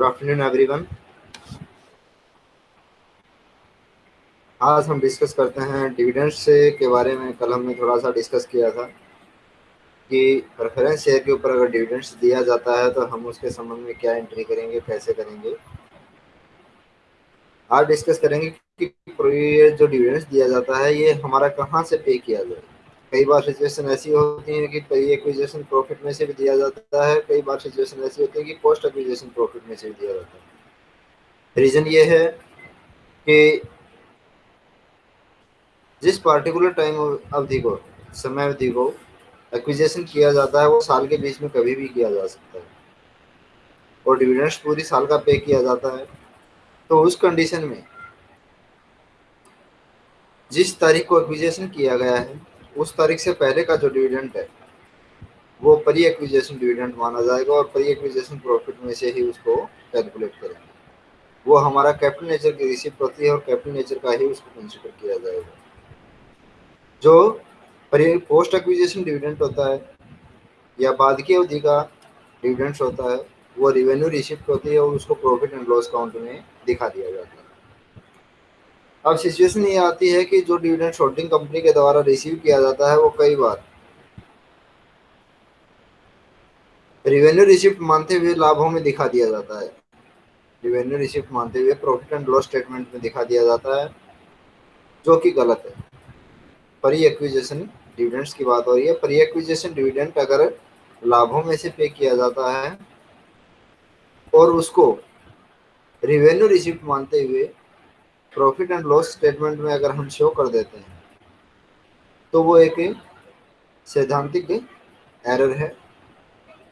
Good afternoon everyone आज हम discuss करते हैं डिविडेंड्स से के बारे में। कल हमने थोड़ा सा डिस्कस किया था कि प्रेफरेंस शेयर के ऊपर अगर डिविडेंड्स दिया जाता है तो हम उसके संबंध में क्या एंट्री करेंगे कैसे करेंगे। आज डिस्कस करेंगे कि जो डिविडेंड्स दिया जाता है, ये हमारा कहाँ से पे किया जाए। कई बार सिचुएशन ऐसी होती है कि प्री एक्विजिशन प्रॉफिट में से भी दिया जाता है, कई बार सिचुएशन ऐसी होती है कि पोस्ट एक्विजिशन प्रॉफिट में से भी दिया जाता है। रीजन ये है कि जिस पार्टिकुलर टाइम अवधि को, समय अवधि को एक्विजेशन किया जाता है, वो साल के बीच में कभी भी किया जा सकता है। और डिविडेंड्स पूरी साल का पे किया जाता है। तो उस कंडीशन में जिस तारीख को एक्विजेशन किया गया है उस तारीख से पहले का जो डिविडेंड है, वो परी एक्विजेशन डिविडेंड माना जाएगा और परी एक्विजेशन प्रॉफिट में से ही उसको कैलकुलेट करेंगे। वो हमारा कैपिटल नेचर की रिसिप्ट होती है और कैपिटल नेचर का ही उसको कंसिडर किया जाएगा। जो पोस्ट एक्विजेशन डिविडेंट होता है या बाद की अवधि का डिविडेंड्स होता है, वो रिवेन्यू रिसिप्ट होती है और उसको प्रॉफिट एंड लॉस काउंट में दिखा दिया जाता है। अब सिचुएशन ये आती है कि जो डिविडेंड होल्डिंग कंपनी के द्वारा रिसीव किया जाता है, वो कई बार रिवेन्यू रिसिप्ट मानते हुए लाभों में दिखा दिया जाता है। रिवेन्यू रिसिप्ट मानते हुए प्रॉफिट एंड लॉस स्टेटमेंट में दिखा दिया जाता है, जो कि गलत है। परी एक्विजेशन डिविडेंड्स की बात हो रही है। परी एक्विजेशन डिविडेंड अगर लाभों में से पे किया जाता है और उसको रिवेन्यू रिसिप्ट मानते हुए प्रॉफिट एंड लॉस स्टेटमेंट में अगर हम शो कर देते हैं तो वो एक सैद्धांतिक एरर है।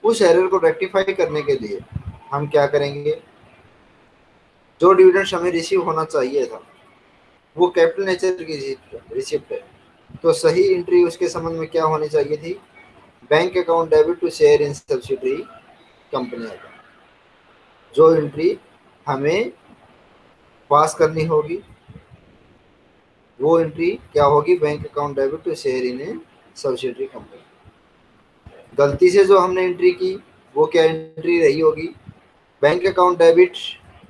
उस एरर को रेक्टिफाई करने के लिए हम क्या करेंगे? जो डिविडेंड हमें रिसीव होना चाहिए था, वो कैपिटल नेचर की रिसिप्ट है। तो सही एंट्री उसके संबंध में क्या होनी चाहिए थी? Bank account debit to share in subsidiary company जो एंट्री हमें पास करनी होगी। वो एंट्री क्या होगी? Bank account debit to share in subsidiary company गलती से जो हमने एंट्री की, वो क्या एंट्री रही होगी? Bank account debit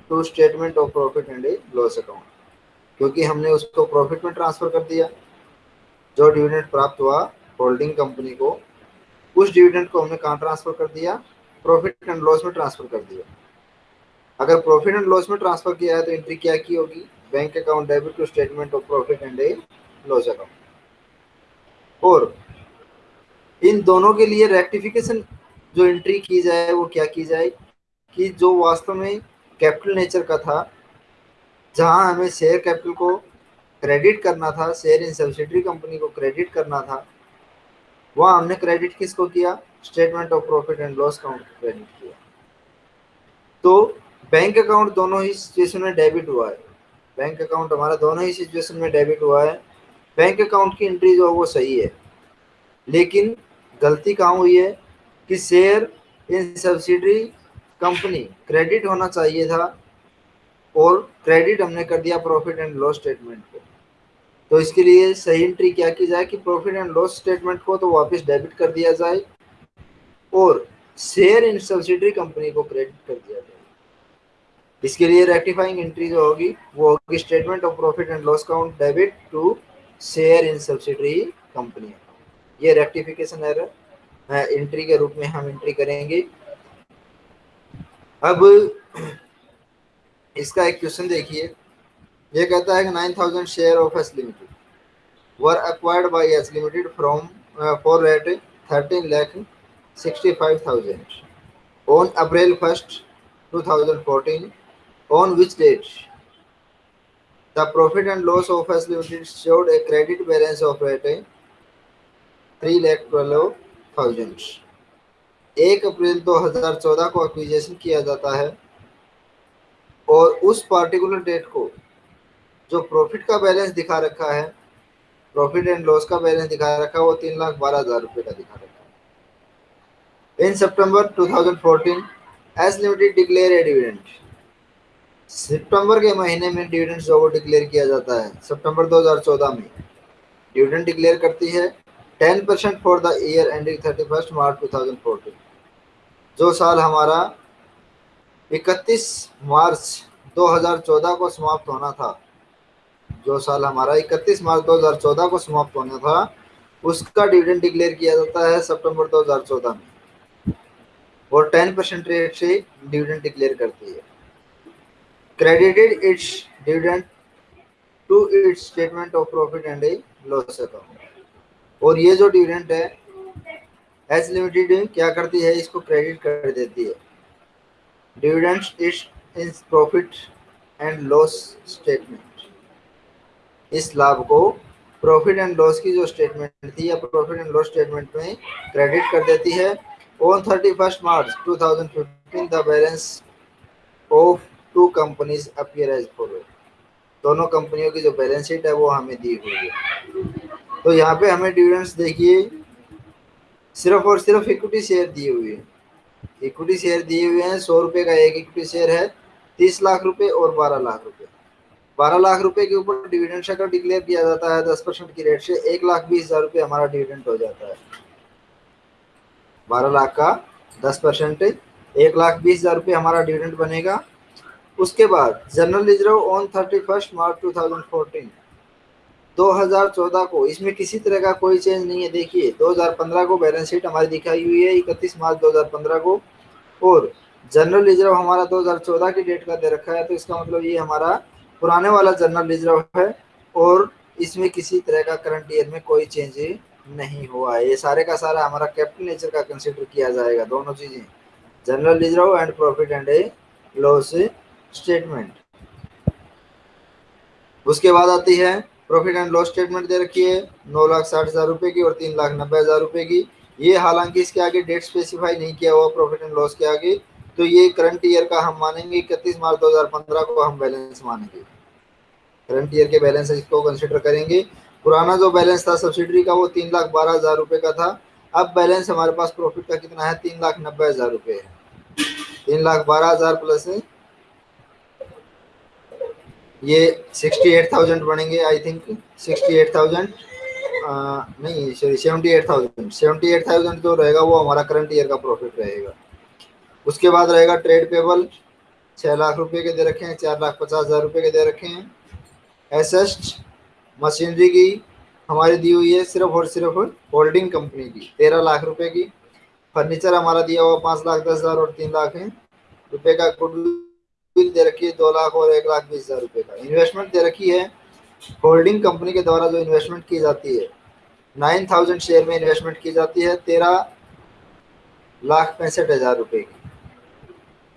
to statement of profit and loss account क्योंकि हमने उसको प्रॉफिट में ट्रांसफ़र कर दिया। जो डिविडेंड प्राप्त हुआ होल्डिंग कंपनी को, उस डिविडेंड को हमने कहाँ ट्रांसफ़र कर दिया? प्रॉफिट एंड लॉस में ट्रांसफ़र कर दिया। अगर प्रॉफिट एंड लॉस में ट्रांसफ़र किया है तो एंट्री क्या की होगी? Bank account debit to statement of profit and loss account और इन दोनों के लिए रेक्टिफिकेशन जो एंट्री की जाए, वो क्या की जाए? कि जो वास्तव में कैपिटल नेचर का था, जहाँ हमें शेयर कैपिटल को क्रेडिट करना था शेयर इन सब्सिडरी कंपनी को क्रेडिट करना था, वहाँ हमने क्रेडिट किसको किया? Statement of profit and loss account credit किया। तो बैंक अकाउंट दोनों ही सिचुएशन में डेबिट हुआ है। बैंक अकाउंट हमारा दोनों ही सिचुएशन में डेबिट हुआ है। बैंक अकाउंट की एंट्री जो है वो सही है। लेकिन गलती कहाँ हुई है कि share in subsidiary company credit होना चाहिए था और क्रेडिट हमने कर दिया प्रॉफिट एंड लॉस स्टेटमेंट को। तो इसके लिए सही एंट्री क्या की जाए कि प्रॉफिट एंड लॉस स्टेटमेंट को तो वापस डेबिट कर दिया जाए और शेयर इन सब्सिडरी कंपनी को क्रेडिट कर दिया जाए। इसके लिए रेक्टिफाइंग एंट्री जो होगी, वो होगी statement of profit and loss account debit to share in subsidiary company ये रेक्टिफिकेशन एरर एंट्री के रूप में हम एंट्री करेंगे। अब इसका एक क्वेश्चन देखिए। ये कहता है कि nine thousand share of S limited were limited from for rate thirteen lakh sixty five thousand on April first two thousand fourteen on which date? The profit and loss of S Limited showed a credit balance of at three lakh twelve thousand एक अप्रैल 2014 को acquisition किया जाता है और उस particular date को जो प्रॉफिट का बैलेंस दिखा रखा है प्रॉफिट एंड लॉस का बैलेंस दिखा रखा है, वो तीन लाख बारह हज़ार रुपये का दिखा रखा है। In September 2014 S limited declare a dividend सितंबर के महीने में डिविडेंड जो डिक्लेयर किया जाता है। सितंबर 2014 में डिविडेंड डिक्लेयर करती है। 10 percent for the year ending thirty first March 2014 जो साल हमारा इकतीस मार्च 2014 को समाप्त होना था, जो साल हमारा 31 मार्च 2014 को समाप्त होना था, उसका डिविडेंड डिक्लेयर किया जाता है सितंबर 2014 में। और 10 परसेंट रेट से डिविडेंड डिक्लेयर करती है। Credited its dividend to its statement of profit and loss account और ये जो डिविडेंड है एच लिमिटेड क्या करती है? इसको क्रेडिट कर देती है। Dividends is in profit and loss statement इस लाभ को प्रॉफिट एंड लॉस की जो स्टेटमेंट थी या प्रॉफिट एंड लॉस स्टेटमेंट में क्रेडिट कर देती है। On thirty first March two thousand fifteen the balance of two companies appear as follow दोनों कंपनियों की जो बैलेंस शीट है वो हमें दी हुई है। तो यहाँ पे हमें डिविडेंड्स देखिए, सिर्फ़ और सिर्फ़ इक्विटी शेयर दिए हुए हैं। इक्विटी शेयर दिए हुए हैं, सौ रुपये का एक इक्विटी शेयर है, तीस लाख रुपए और बारह लाख रुपए। बारह लाख रुपए के ऊपर डिविडेंड अगर डिक्लेयर किया जाता है, दस परसेंट की रेट से एक लाख बीस हज़ार रुपये हमारा डिविडेंड हो जाता है। बारह लाख का दस परसेंट, एक लाख बीस हज़ार रुपये हमारा डिविडेंड बनेगा। उसके बाद, general reserve on thirty first March two thousand fourteen 2014 को, इसमें किसी तरह का कोई चेंज नहीं है, देखिए 2015 को बैलेंस शीट हमारी दिखाई हुई है 31 मार्च 2015 को। और जनरल रिज़र्व हमारा 2014 की डेट का दे रखा है तो इसका मतलब ये हमारा पुराने वाला जनरल रिज़र्व है, और इसमें किसी तरह का करंट ईयर में कोई चेंज नहीं हुआ है। ये सारे का सारा हमारा कैपिटल नेचर का कंसिडर किया जाएगा, दोनों चीज़ें। General reserve and profit and loss statement. उसके बाद आती है प्रॉफिट एंड लॉस स्टेटमेंट दे रखी है, नौ लाख साठ हज़ार रुपए की और तीन लाख नब्बे हज़ार रुपए की। ये हालाँकि इसके आगे डेट स्पेसिफाई नहीं किया हुआ प्रॉफिट एंड लॉस के आगे तो ये करंट ईयर का हम मानेंगे, इकतीस मार्च 2015 को हम बैलेंस मानेंगे। करंट ईयर के बैलेंस इसको कंसिडर करेंगे। पुराना जो बैलेंस था सब्सिडरी का, वो तीन लाख बारह हज़ार रुपए का था। अब बैलेंस हमारे पास प्रॉफिट का कितना है? तीन लाख नब्बे हज़ार रुपए है। तीन लाख बारह हज़ार प्लस ये सिक्सटी एट थाउज़ेंड बनेंगे I think sixty eight thousand नहीं sorry seventy eight thousand seventy eight thousand जो रहेगा वो हमारा करंट ईयर का प्रॉफिट रहेगा। उसके बाद रहेगा ट्रेड पेबल छः लाख रुपए के दे रखे हैं, चार लाख पचास हज़ार रुपये के दे रखे हैं। एसेस्ट मशीनरी की हमारी दी हुई है सिर्फ़ और सिर्फ़ होल्डिंग कंपनी की, तेरह लाख रुपए की। फर्नीचर हमारा दिया हुआ पाँच लाख, दस हज़ार और तीन लाख है। रुपये का गुड बिल दे रखी है दो लाख और एक लाख बीस हज़ार रुपए का। इन्वेस्टमेंट दे रखी है। होल्डिंग कंपनी के द्वारा जो इन्वेस्टमेंट की जाती है नाइन थाउज़ेंड शेयर में इन्वेस्टमेंट की जाती है, तेरह लाख पैंसठ हज़ार रुपए की।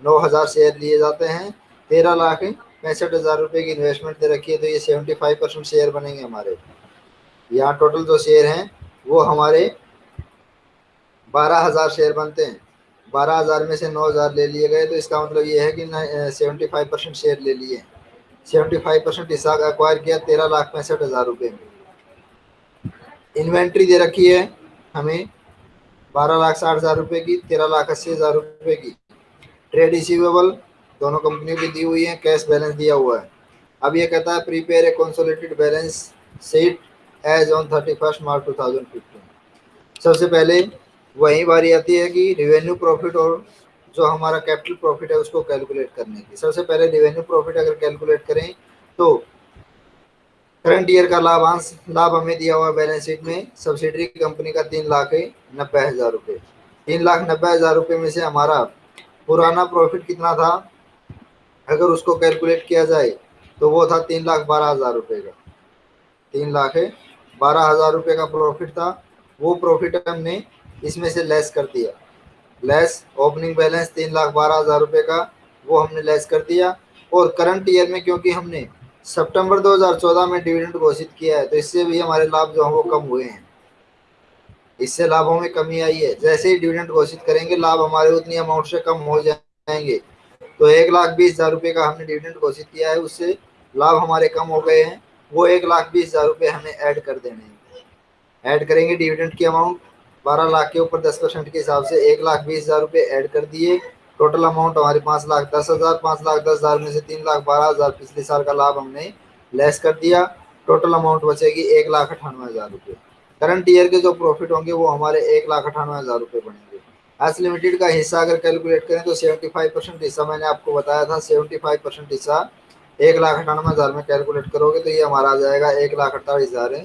नौ हज़ार शेयर लिए जाते हैं, तेरह लाख पैंसठ हज़ार रुपए की इन्वेस्टमेंट दे रखी है तो ये सेवेंटी फाइव परसेंट शेयर बनेंगे हमारे। यहाँ टोटल जो शेयर हैं, वो हमारे बारह हज़ार शेयर बनते हैं। बारह हज़ार में से नौ हज़ार ले लिए गए तो इसका मतलब ये है कि सेवेंटी फाइव परसेंट शेयर ले लिए। सेवेंटी फाइव परसेंट हिस्सा एक्वायर किया, तेरह लाख पैंसठ हज़ार रुपये में। इन्वेंट्री दे रखी है हमें बारह लाख साठ हज़ार रुपये की, तेरह लाख अस्सी हज़ार रुपये की। ट्रेड रिसीवेबल दोनों कंपनियों की दी हुई है कैश बैलेंस दिया हुआ है। अब ये कहता है prepare a consolidated balance sheet as on thirty first March two thousand fifteen सबसे पहले वही बारी आती है कि रिवेन्यू प्रॉफिट और जो हमारा कैपिटल प्रॉफिट है उसको कैलकुलेट करने की। सबसे पहले रिवेन्यू प्रॉफिट अगर कैलकुलेट करें तो करंट ईयर का लाभांश लाभ हमें दिया हुआ बैलेंस शीट में। सब्सिडरी कंपनी का तीन लाख नब्बे हज़ार रुपये। तीन लाख नब्बे हज़ार रुपये में से हमारा पुराना प्रॉफिट कितना था? अगर उसको कैलकुलेट किया जाए तो वो था तीन लाख बारह हज़ार रुपये का। तीन लाख बारह हज़ार रुपये का प्रॉफिट था। वो प्रॉफिट हमने इसमें से लेस कर दिया। लेस ओपनिंग बैलेंस तीन लाख बारह हज़ार रुपये का, वो हमने लेस कर दिया। और करंट ईयर में क्योंकि हमने सितंबर 2014 में डिविडेंड घोषित किया है तो इससे भी हमारे लाभ जो हैं वो कम हुए हैं। इससे लाभों में कमी आई है। जैसे ही डिविडेंड घोषित करेंगे, लाभ हमारे उतनी अमाउंट से कम हो जाएँगे। तो एक लाख बीस हज़ार रुपये का हमने डिविडेंड घोषित किया है, उससे लाभ हमारे कम हो गए हैं। वो एक लाख बीस हज़ार रुपये हमें ऐड कर देने हैं। ऐड करेंगे डिविडेंड की अमाउंट बारह लाख के ऊपर दस परसेंट के हिसाब से एक लाख बीस हज़ार रुपये ऐड कर दिए। टोटल अमाउंट हमारे पाँच लाख, दस हज़ार, पाँच लाख, दस हज़ार में से तीन लाख, बारह हज़ार पिछले साल का लाभ हमने लेस कर दिया। टोटल अमाउंट बचेगी एक लाख अठानवे हज़ार रुपये। करंट ईयर के जो प्रॉफिट होंगे वो हमारे एक लाख अठानवे हज़ार रुपये बनेंगे। एस लिमिटेड का हिस्सा अगर कैलकुलेट करें तो सेवेंटी फाइव परसेंट हिस्सा मैंने आपको बताया था। सेवेंटी फाइव परसेंट हिस्सा एक लाख अठानवे हज़ार में कैलकुलेट करोगे तो ये हमारा आ जाएगा एक लाख अट्ठाईस हज़ार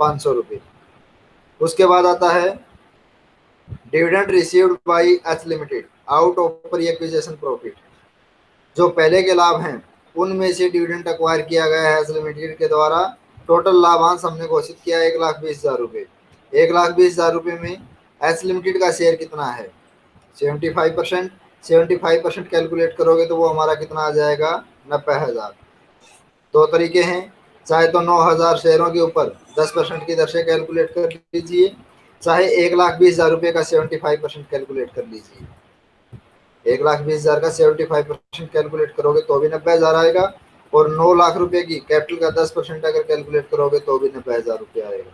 पाँच सौ रुपये। उसके बाद आता है dividend received by H limited out of acquisition profit जो पहले के लाभ हैं, उनमें से डिविडेंड अक्वायर किया गया है एच लिमिटेड के द्वारा। टोटल लाभांश हमने घोषित किया एक लाख बीस हज़ार रुपये। एक लाख बीस हज़ार रुपये में एच लिमिटेड का शेयर कितना है? Seventy five percent seventy five percent calculate करोगे तो वो हमारा कितना आ जाएगा? नब्बे हज़ार। दो तरीके हैं। चाहे तो नौ हज़ार शेयरों के ऊपर दस परसेंट की दर से कैलकुलेट कर लीजिए। चाहे एक लाख बीस हज़ार रुपये का सेवेंटी फाइव परसेंट कैलकुलेट कर लीजिए। एक लाख बीस हज़ार का सेवेंटी फाइव परसेंट कैलकुलेट करोगे तो भी नब्बे हज़ार आएगा। और नौ लाख रुपए की कैपिटल का दस परसेंट अगर कैलकुलेट करोगे तो भी नब्बे हज़ार रुपये आएगा।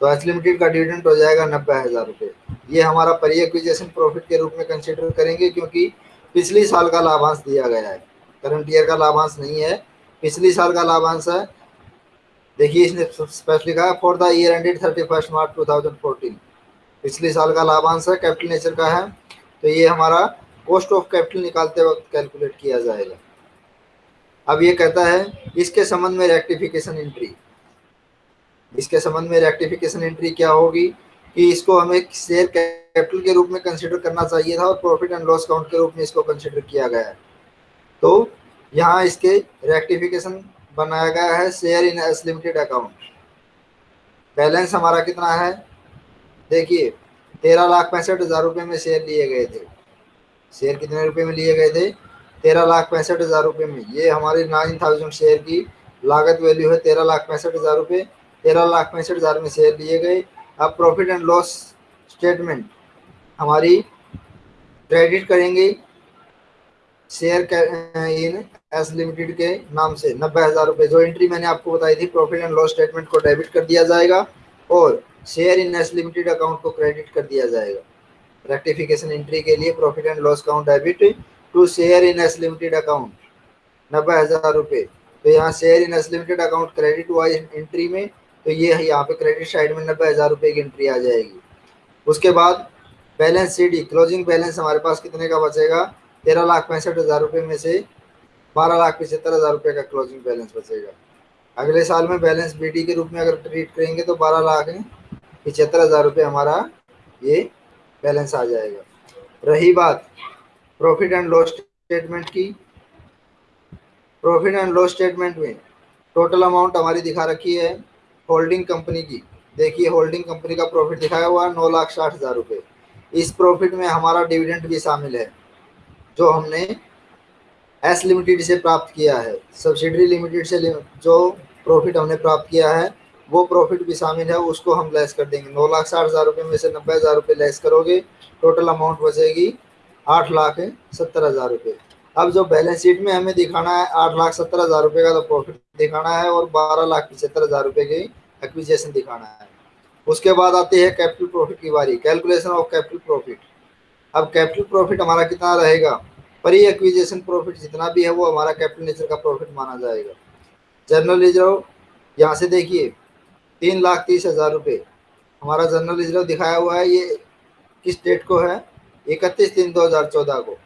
तो एच लिमिटेड का डिविडेंड हो जाएगा नब्बे हज़ार रुपये। ये हमारा परी एक्विजेशन प्रॉफिट के रूप में कंसिडर करेंगे क्योंकि पिछली साल का लाभांश दिया गया है। करंट ईयर का लाभांश नहीं है। पिछली साल का लाभांश है। देखिए इसने स्पेशली कहा for the year ended thirty first March two thousand fourteen पिछले साल का लाभांश है कैपिटल नेचर का है तो ये हमारा कॉस्ट ऑफ़ कैपिटल निकालते वक्त कैलकुलेट किया जाएगा। अब ये कहता है, इसके संबंध में रेक्टिफिकेशन एंट्री इसके संबंध में रेक्टिफिकेशन एंट्री क्या होगी? कि इसको हमें शेयर कैपिटल के रूप में कंसिडर करना चाहिए था और प्रॉफिट एंड लॉस काउंट के रूप में इसको कंसिडर किया गया है। तो यहाँ इसके रेक्टिफिकेशन बनाया गया है share in S limited account. Balance हमारा कितना है? देखिए, तेरह लाख पैंसठ हज़ार रुपये में शेयर लिए गए थे। शेयर कितने रुपए में लिए गए थे? तेरह लाख पैंसठ हज़ार रुपये में। ये हमारी नाइन थाउज़ेंड शेयर की लागत वैल्यू है, तेरह लाख पैंसठ हज़ार रुपये। तेरह लाख पैंसठ हज़ार में शेयर लिए गए। अब प्रॉफिट एंड लॉस स्टेटमेंट हमारी क्रेडिट करेंगे। शेयर इन एस लिमिटेड के नाम से नब्बे हज़ार रुपये जो एंट्री मैंने आपको बताई थी प्रॉफिट एंड लॉस स्टेटमेंट को डेबिट कर दिया जाएगा और share in S limited account को क्रेडिट कर दिया जाएगा। रेक्टिफिकेशन एंट्री के लिए profit and loss account debit to share in S limited account नब्बे हज़ार रुपये तो यहाँ share in S limited account credit हुआ एंट्री में तो ये यहाँ पे क्रेडिट साइड में नब्बे हज़ार रुपये की एंट्री आ जाएगी। उसके बाद बैलेंस सीडी क्लोजिंग बैलेंस हमारे पास कितने का बचेगा? तेरह लाख पैंसठ हज़ार रुपये में से बारह लाख पचहत्तर हज़ार रुपये का क्लोजिंग बैलेंस बचेगा। अगले साल में बैलेंस बी के रूप में अगर ट्रीट करेंगे तो बारह लाख पचहत्तर हज़ार रुपये हमारा ये बैलेंस आ जाएगा। रही बात प्रॉफिट एंड लॉस स्टेटमेंट की। प्रॉफिट एंड लॉस स्टेटमेंट में टोटल अमाउंट हमारी दिखा रखी है होल्डिंग कंपनी की। देखिए होल्डिंग कंपनी का प्रॉफिट दिखाया हुआ है नौ लाख साठ हज़ार रुपये। इस प्रॉफिट में हमारा डिविडेंड भी शामिल है। जो हमने एस लिमिटेड से प्राप्त किया है सब्सिडरी लिमिटेड से जो प्रॉफिट हमने प्राप्त किया है, वो प्रॉफिट भी शामिल है, उसको हम लेस कर देंगे। नौ लाख साठ हज़ार रुपये में से नब्बे हज़ार रुपये लेस करोगे टोटल अमाउंट बचेगी आठ लाख सत्तर हज़ार रुपये। अब जो बैलेंस शीट में हमें दिखाना है, आठ लाख सत्तर हज़ार रुपये का तो प्रॉफिट दिखाना है और बारह लाख पचहत्तर हज़ार रुपये की एक्विजेशन दिखाना है। उसके बाद आती है कैपिटल प्रॉफिट की बारी कैलकुलेशन ऑफ़ कैपिटल प्रॉफिट अब कैपिटल प्रॉफिट हमारा कितना रहेगा? परी एक्विजेशन प्रॉफिट जितना भी है वो हमारा कैपिटल नेचर का प्रॉफिट माना जाएगा। जनरल रिज़र्व यहाँ से देखिए, तीन लाख तीस हज़ार रुपये हमारा जनरल रिज़र्व दिखाया हुआ है ये किस डेट को है? इकतीस तीन दो हज़ार चौदह को।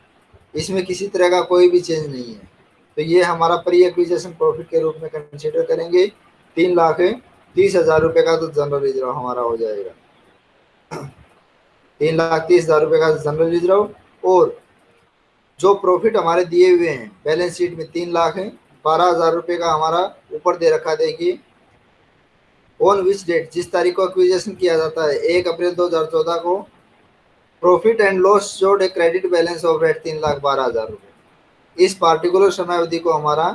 इसमें किसी तरह का कोई भी चेंज नहीं है। तो ये हमारा प्री एक्विजेशन प्रॉफिट के रूप में कंसिडर करेंगे। तीन लाख तीस हज़ार रुपये का तो जनरल रिज़र्व हमारा हो जाएगा। तीन लाख तीस हज़ार रुपये का जनरल रिज़र्व और जो प्रॉफिट हमारे दिए हुए हैं बैलेंस शीट में तीन लाख है, बारह हज़ार रुपये का हमारा ऊपर दे रखा देखिए ऑन विच डेट जिस तारीख को एक्विजेशन किया जाता है, एक अप्रैल 2014 को profit and loss showed a credit balance of rate तीन लाख बारह हज़ार रुपये इस पार्टिकुलर समय अवधि को हमारा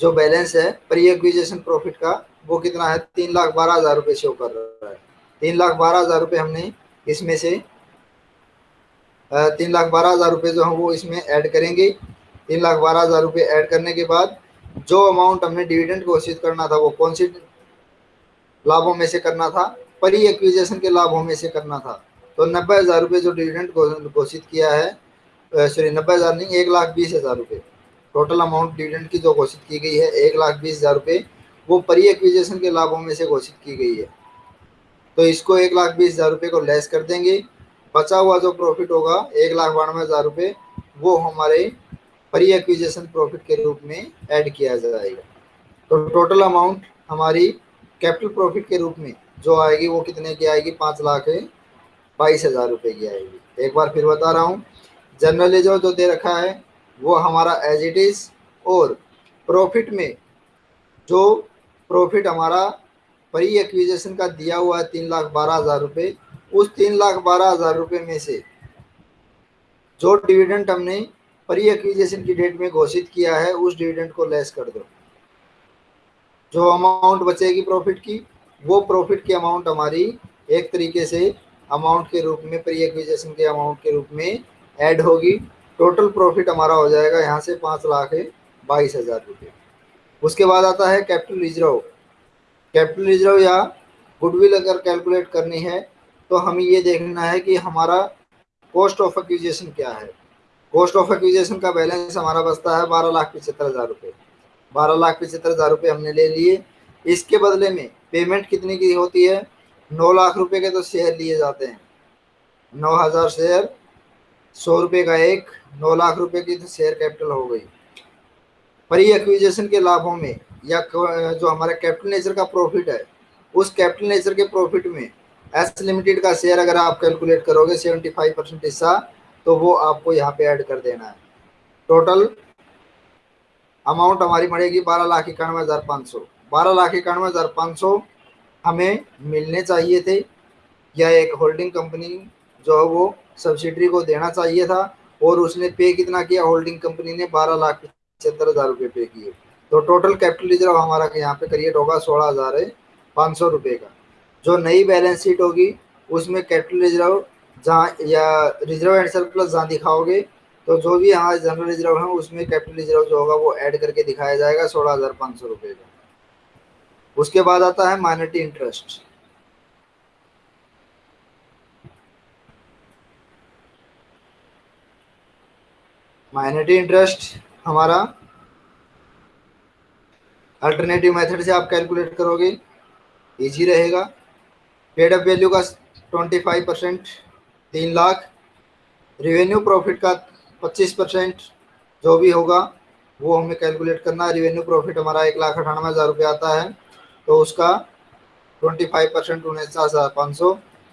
जो बैलेंस है प्री एक्विजेशन प्रॉफिट का, वो कितना है? तीन लाख बारह हज़ार रुपये शो कर रहा है। तीन लाख बारह हज़ार रुपये हमने इसमें से तीन लाख बारह हज़ार रुपये जो हम वो इसमें ऐड करेंगे। तीन लाख बारह हज़ार रुपये ऐड करने के बाद जो अमाउंट हमने डिविडेंड घोषित करना था वो कौन सी लाभों में से करना था? परी एक्विजेशन के लाभों में से करना था। तो नब्बे हज़ार रुपये जो डिविडेंड घोषित किया है सॉरी नब्बे हज़ार नहीं, एक लाख बीस हज़ार रुपये टोटल अमाउंट डिविडेंड की जो घोषित की गई है, एक लाख बीस हज़ार रुपये वो परी एक्विजेशन के लाभों में से घोषित की गई है। तो इसको एक लाख बीस हज़ार रुपये को लेस कर देंगे। बचा हुआ जो प्रॉफिट होगा, एक लाख बानवे हज़ार रुपये वो हमारे प्री एक्विजेशन प्रॉफिट के रूप में ऐड किया जाएगा। तो टोटल अमाउंट हमारी कैपिटल प्रॉफिट के रूप में जो आएगी, वो कितने की आएगी? पाँच लाख बाईस हज़ार रुपये की आएगी। एक बार फिर बता रहा हूँ जनरली जो जो दे रखा है, वो हमारा एज इट इज़ और प्रॉफिट में जो प्रॉफिट हमारा प्री एक्विजेशन का दिया हुआ है तीन लाख बारह हज़ार रुपये उस तीन लाख बारह हज़ार रुपये में से जो डिविडेंट हमने प्री एक्विजेशन की डेट में घोषित किया है, उस डिविडेंट को लेस कर दो। जो अमाउंट बचेगी प्रॉफिट की, वो प्रॉफिट की अमाउंट हमारी एक तरीके से अमाउंट के रूप में, प्री एक्विजिशन के अमाउंट के रूप में ऐड होगी। टोटल प्रॉफिट हमारा हो जाएगा यहाँ से पाँच लाख बाईस हज़ार रुपये उसके बाद आता है कैपिटल रिज़र्व कैपिटल रिज़र्व या गुडविल अगर कैलकुलेट करनी है तो हमें ये देखना है कि हमारा कॉस्ट ऑफ़ एक्विजिशन क्या है। कॉस्ट ऑफ़ एक्विजिशन का बैलेंस हमारा बचता है बारह लाख पचहत्तर हज़ार रुपये। बारह लाख पचहत्तर हज़ार रुपये हमने ले लिए। इसके बदले में पेमेंट कितने की होती है? नौ लाख रुपए के तो शेयर लिए जाते हैं। नौ हज़ार शेयर सौ रुपये का एक, नौ लाख रुपए की तो शेयर कैपिटल हो गई। प्री एक्विजिशन के लाभों में या जो हमारा कैपिटल नेचर का प्रॉफिट है, उस कैपिटल नेचर के प्रॉफिट में एस लिमिटेड का शेयर अगर आप कैलकुलेट करोगे सेवेंटी फाइव परसेंट हिस्सा तो वो आपको यहाँ पे ऐड कर देना है। टोटल अमाउंट हमारी पड़ेगी बारह लाख इक्यानवे हज़ार पाँच सौ। बारह लाख इक्यानवे हज़ार पाँच सौ हमें मिलने चाहिए थे। या एक होल्डिंग कंपनी जो है वो सब्सिडरी को देना चाहिए था, और उसने पे कितना किया? होल्डिंग कंपनी ने बारह लाख पचहत्तर हज़ार रुपये पे किए। तो टोटल कैपिटल रिज़र्व हमारा यहाँ पे क्रिएट होगा सोलह हज़ार पाँच सौ रुपये का। जो नई बैलेंस शीट होगी, उसमें कैपिटल रिज़र्व जहाँ या रिज़र्व एंड सरप्लस जहाँ दिखाओगे तो जो भी यहाँ जनरल रिज़र्व है, उसमें कैपिटल रिज़र्व जो होगा वो ऐड करके दिखाया जाएगा सोलह हज़ार पाँच सौ रुपये का। उसके बाद आता है माइनॉरिटी इंटरेस्ट माइनॉरिटी इंटरेस्ट हमारा अल्टरनेटिव मेथड से आप कैलकुलेट करोगे इजी रहेगा। पेड अप वैल्यू का ट्वेंटी फाइव परसेंट तीन लाख। रिवेन्यू प्रॉफिट का पच्चीस परसेंट जो भी होगा, वो हमें कैलकुलेट करना है। रिवेन्यू प्रॉफिट हमारा एक लाख अठानवे हज़ार रुपये आता है तो उसका ट्वेंटी फाइव परसेंट उन्नीस हज़ार पाँच सौ।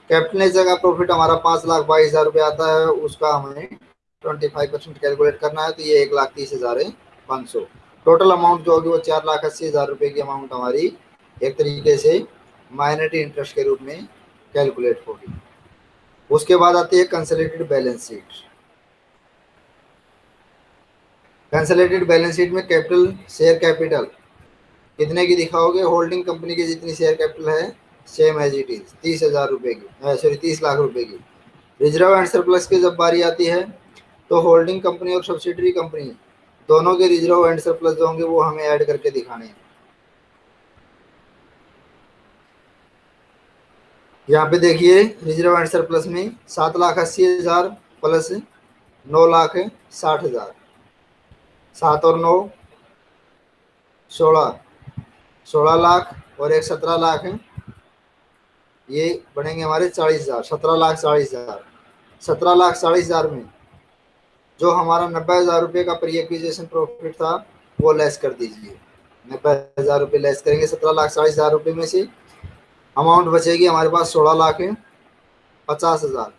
कैपिटल नेचर का प्रॉफिट हमारा पाँच लाख बाईस हज़ार रुपये आता है, उसका हमें ट्वेंटी फाइव परसेंट कैलकुलेट करना है तो ये एक लाख तीस हज़ार है, पाँच सौ। टोटल अमाउंट जो होगी वो चार लाख अस्सी हज़ार रुपये की अमाउंट हमारी एक तरीके से माइनॉरिटी इंटरेस्ट के रूप में कैलकुलेट होगी। उसके बाद आती है consolidated balance sheet consolidated balance sheet में कैपिटल शेयर कैपिटल कितने की दिखाओगे? होल्डिंग कंपनी की जितनी शेयर कैपिटल है सेम एज इट इज़ तीस हज़ार रुपये की सॉरी तीस लाख रुपए की। रिज़र्व एंड सरप्लस की जब बारी आती है तो होल्डिंग कंपनी और सब्सिडरी कंपनी दोनों के रिज़र्व एंड सरप्लस जो होंगे वो हमें ऐड करके दिखाने हैं। यहाँ पे देखिए रिज़र्व एंड सरप्लस में सात लाख अस्सी हज़ार प्लस नौ लाख साठ हज़ार। सात और नौ, सोलह। सोलह लाख और एक सत्रह लाख, ये बनेंगे हमारे चालीस हज़ार, सत्रह लाख चालीस हज़ार। सत्रह लाख चालीस हज़ार में जो हमारा नब्बे हज़ार रुपये का प्री एक्विजिशन प्रॉफिट था, वो लेस कर दीजिए। नब्बे हज़ार रुपये लेस करेंगे, सत्रह लाख, चालीस हज़ार रुपये में से अमाउंट बचेगी हमारे पास सोलह लाख है, पचास हज़ार।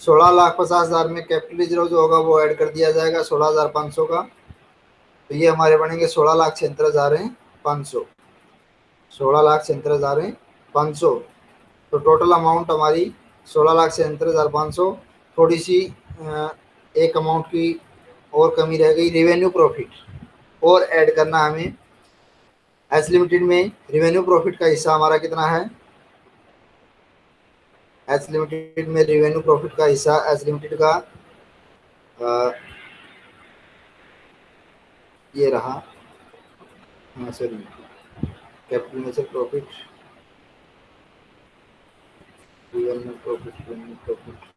सोलह लाख, पचास हज़ार में कैपिटल रिज़र्व जो होगा, वो ऐड कर दिया जाएगा सोलह हज़ार पाँच सौ का। तो ये हमारे बनेंगे सोलह लाख छिहत्तर हज़ार हैं, पाँच सौ। सोलह लाख छिहत्तर हज़ार हैं, पाँच सौ। तो टोटल अमाउंट हमारी सोलह लाख छिहत्तर हज़ार पाँच सौ। थोड़ी सी एक अमाउंट की और कमी रह गई रिवेन्यू प्रॉफिट और ऐड करना हमें एस लिमिटेड में रिवेन्यू प्रॉफिट का हिस्सा हमारा कितना है? एस लिमिटेड में रिवेन्यू प्रॉफिट का हिस्सा एस लिमिटेड का आ, ये रहा। हाँ sorry capital profit revenue profit revenue profit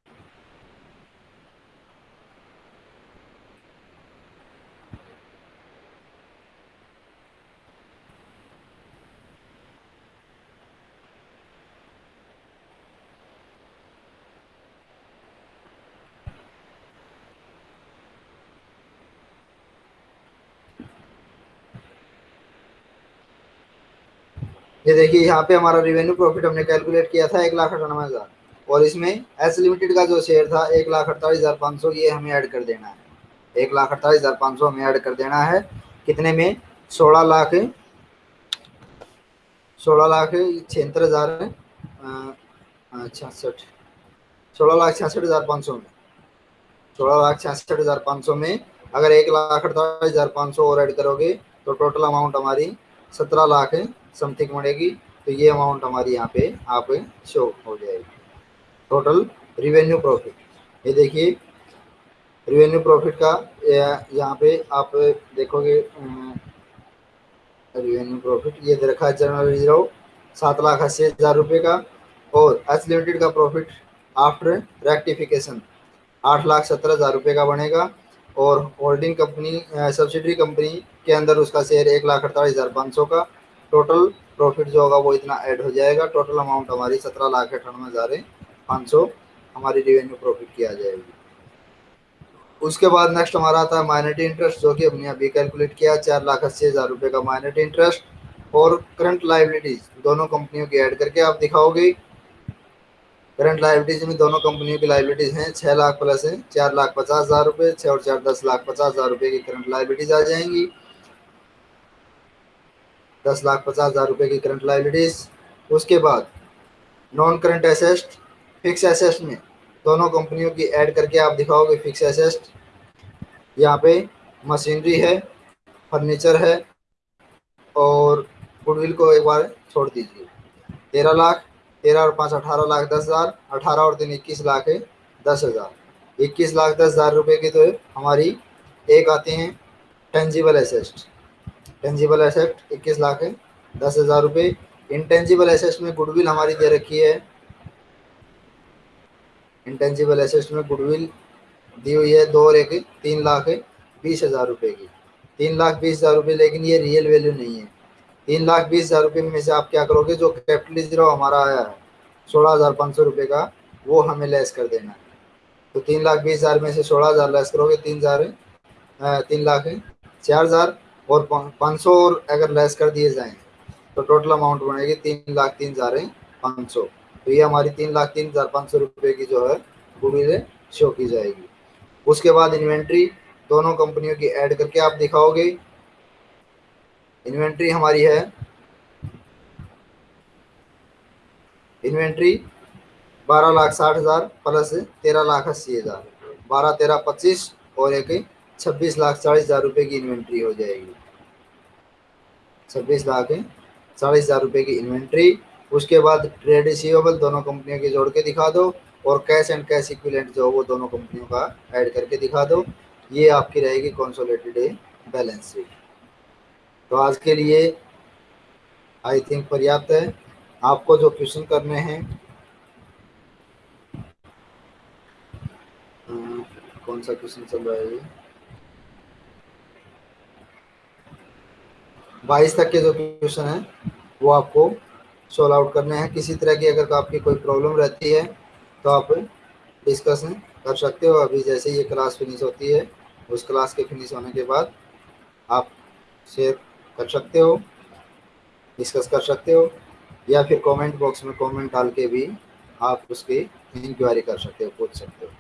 ये देखिए, यहाँ पे हमारा रिवेन्यू प्रॉफिट हमने कैलकुलेट किया था एक लाख अठानवे हज़ार। और इसमें एस लिमिटेड का जो शेयर था, एक लाख अड़तालीस हज़ार पाँच सौ, ये हमें ऐड कर देना है। एक लाख अड़तालीस हज़ार पाँच सौ हमें ऐड कर देना है। कितने में? सोलह लाख सोलह लाख छिहत्तर हज़ार छियासठ। सोलह लाख छियासठ हज़ार पाँच सौ में। सोलह लाख छियासठ हज़ार पाँच सौ में अगर एक लाख अड़तालीस हज़ार पाँच सौ और ऐड करोगे तो टोटल अमाउंट हमारी सत्रह लाख समथिंग बढ़ेगी तो ये अमाउंट हमारी यहाँ पे आप शो हो जाएगी। टोटल रिवेन्यू प्रॉफिट ये देखिए रिवेन्यू प्रॉफिट का यहाँ पे आप देखोगे रिवेन्यू प्रॉफिट ये रखा है जनरल रिज़र्व सात लाख अस्सी हज़ार रुपये का, और एच लिमिटेड का प्रॉफिट आफ्टर रेक्टिफिकेशन आठ लाख सत्तर हज़ार रुपये का बनेगा, और होल्डिंग कंपनी सब्सिडरी कंपनी के अंदर उसका शेयर एक लाख अड़तालीस हज़ार पाँच सौ का टोटल प्रॉफिट जो होगा वो इतना ऐड हो जाएगा। टोटल अमाउंट हमारी सत्रह लाख अठानवे हज़ार पाँच सौ हमारी रिवेन्यू प्रॉफिट की आ जाएगी। उसके बाद नेक्स्ट हमारा आता है माइनरिटी इंटरेस्ट जो कि हमने अभी कैलकुलेट किया, चार लाख अस्सी हज़ार रुपये का माइनरिटी इंटरेस्ट और करंट लाइबिलिटीज दोनों कंपनियों की ऐड करके आप दिखाओगे। करंट लाइबिलिटीज में दोनों कंपनियों की लाइबिलिटीज हैं छः लाख प्लस है, चार लाख पचास हज़ार रुपये छः और चार दस लाख पचास हज़ार रुपये की करंट लाइबिलिटीज आ जाएँगी। दस लाख पचास हज़ार रुपये की करंट लाइबिलिटीज उसके बाद non current assets fix assets में दोनों कंपनियों की ऐड करके आप दिखाओगे फिक्स एसेस्ट यहाँ पे मशीनरी है फर्नीचर है और गुडविल को एक बार छोड़ दीजिए। तेरह लाख, तेरह और पाँच, अठारह लाख दस हज़ार, अठारह और तीन इक्कीस लाख है दस हज़ार। इक्कीस लाख दस हज़ार रुपये की तो हमारी एक आती हैं टेंजिबल एसेस्ट टेंजिबल एसेट इक्कीस लाख है, दस हज़ार रुपये इंटेंजिबल एसेट में गुडविल हमारी दे रखी है। इंटेंजिबल एसेट्स में गुडविल दी हुई है, दो और एक तीन लाख है, बीस हज़ार रुपये की। तीन लाख बीस हज़ार रुपये लेकिन ये रियल वैल्यू नहीं है। तीन लाख बीस हज़ार रुपये में से आप क्या करोगे, जो कैपिटल ज़ीरो हमारा आया है, सोलह हज़ार पाँच सौ रुपये का, वो हमें लेस कर देना है। तो तीन लाख बीस हज़ार में से सोलह हज़ार लेस करोगे, तीन हज़ार तीन लाख है, चार हज़ार और पाँच सौ और अगर लेस कर दिए जाएँ तो टोटल अमाउंट बनेगी तीन लाख तीन हज़ार पाँच सौ। तो ये हमारी तीन लाख तीन हज़ार पाँच सौ रुपये की जो है गुडविल शो की जाएगी। उसके बाद इन्वेंट्री दोनों कंपनियों की ऐड करके आप दिखाओगे। इन्वेंट्री हमारी है। इन्वेंट्री बारह लाख साठ हज़ार प्लस तेरह लाख अस्सी हज़ार। बारह, तेरह, पच्चीस और एक छब्बीस लाख चालीस हज़ार रुपये की इन्वेंट्री हो जाएगी। छब्बीस लाख चालीस हज़ार रुपये की इन्वेंट्री। उसके बाद ट्रेड रिसीवेबल दोनों कंपनियों के जोड़ के दिखा दो और कैश एंड कैश इक्विलेंट जो वो दोनों कंपनियों का ऐड करके दिखा दो। ये आपकी रहेगी कॉन्सोलेटेड बैलेंस शीट तो आज के लिए आई थिंक पर्याप्त है। आपको जो क्वेश्चन करने हैं कौन सा क्वेश्चन चल रहा है? ये बाईस तक के जो क्वेश्चन हैं, वो आपको सॉल्व आउट करने हैं। किसी तरह की अगर आपकी कोई प्रॉब्लम रहती है तो आप डिस्कशन कर सकते हो। अभी जैसे ये क्लास फिनिश होती है, उस क्लास के फिनिश होने के बाद आप शेयर कर सकते हो डिस्कस कर सकते हो, या फिर कमेंट बॉक्स में कमेंट डाल के भी आप उसकी इंक्वायरी कर सकते हो, पूछ सकते हो।